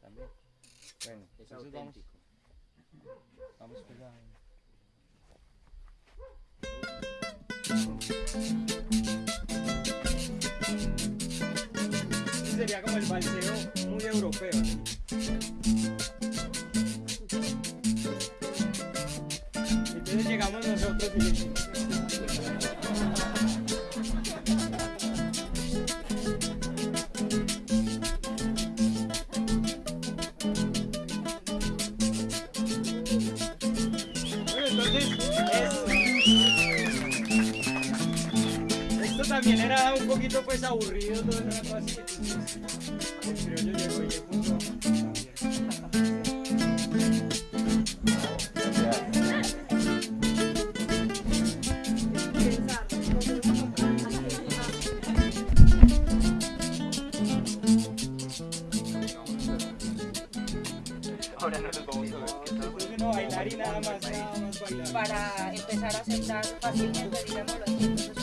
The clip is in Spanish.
también. Bueno, Es entonces vamos, auténtico. vamos a... Este sería como el balseo muy europeo. Entonces llegamos nosotros y entonces, es- esto también era un poquito pues aburrido todo el rato así, entonces el criollo y le puso. Ahora no nos vamos a ver. ¿qué tal? Para empezar a sentar fácilmente, los tiempos